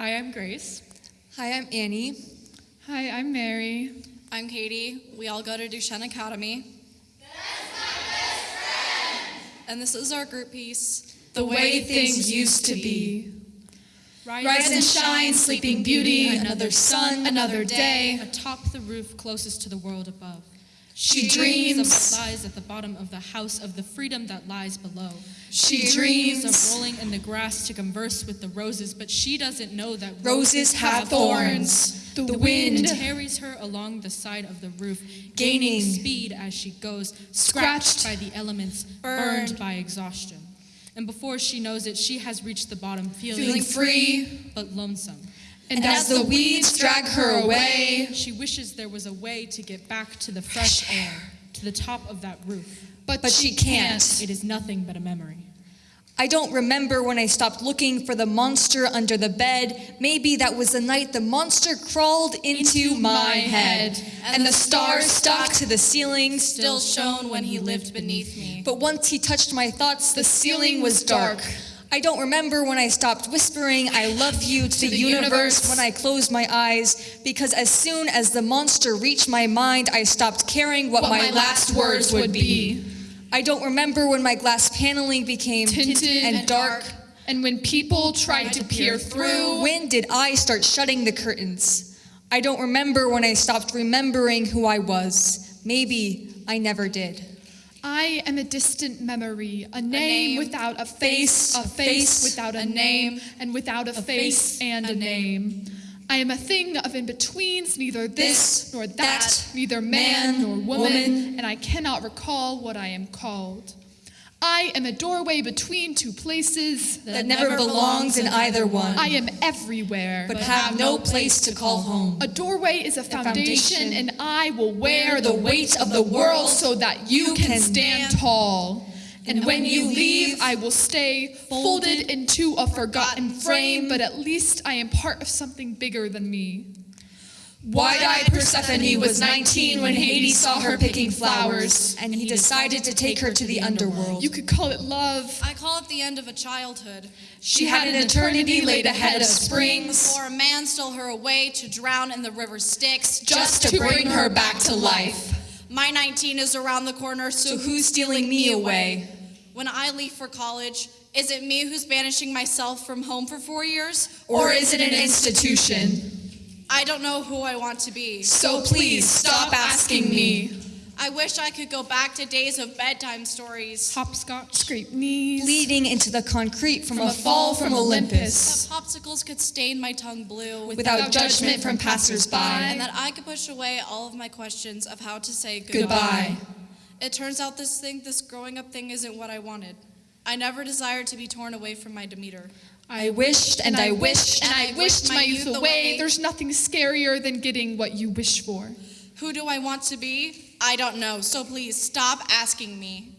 Hi, I'm Grace. Hi, I'm Annie. Hi, I'm Mary. I'm Katie. We all go to Duchesne Academy. And this is our group piece. The way things used to be. Rise and shine, sleeping beauty, another sun, another day. Atop the roof closest to the world above. She dreams of what lies at the bottom of the house of the freedom that lies below. She dreams dreams. of rolling in the grass to converse with the roses, but she doesn't know that Roses have thorns. The The wind wind carries her along the side of the roof, Gaining. speed as she goes, scratched by the elements, Burned. burned by exhaustion. And before she knows it, she has reached the bottom, feeling, Feeling free. but lonesome. And as the weeds drag her away, She wishes there was a way to get back to the fresh air, to the top of that roof. but, but she can't. It is nothing but a memory. I don't remember when I stopped looking for the monster under the bed. Maybe that was the night the monster crawled into, my head. And the stars stuck to the ceiling. Still shone when he lived beneath me. But once he touched my thoughts, the ceiling was dark. I don't remember when I stopped whispering, I love you to, the, the universe, universe. when I closed my eyes, because as soon as the monster reached my mind, I stopped caring what, what my last words would be. I don't remember when my glass paneling became Tinted and, and dark. And when people tried to peer through, When did I start shutting the curtains? I don't remember when I stopped remembering who I was. Maybe I never did. I am a distant memory, a name, name, without a face, a face without a, name, and without a, face, face, and a name. I am a thing of in betweens, neither this, This, nor that, that, neither man, man, nor woman, woman. and I cannot recall what I am called. I am a doorway between two places. That never belongs in either one, I am everywhere. but have no place to call home. A doorway is a foundation, foundation. and I will wear the weight of the world so that you can can stand tall. And when you leave, leave, I will stay folded into a forgotten frame, but at least I am part of something bigger than me. Wide-eyed Persephone was 19 when Hades saw her picking flowers, and he decided to take her to the underworld. You could call it love. I call it the end of a childhood. She had an eternity laid ahead of springs Before a man stole her away to drown in the river Styx. just to bring her back to life. My 19 is around the corner, so So who's stealing me away? when I leave for college, is it me who's banishing myself from home for four years? Or is it an institution? I don't know who I want to be. So please stop asking me. I wish I could go back to days of bedtime stories. Hopscotch. Scrape knees. Bleeding into the concrete from, From a fall from Olympus, That popsicles could stain my tongue blue. without judgment from passersby. and that I could push away all of my questions of how to say goodbye. Goodbye. It turns out this thing, this growing up thing, isn't what I wanted. I never desired to be torn away from my Demeter. I wished and I wished and I wished my youth away. There's nothing scarier than getting what you wish for. Who do I want to be? I don't know, so please stop asking me.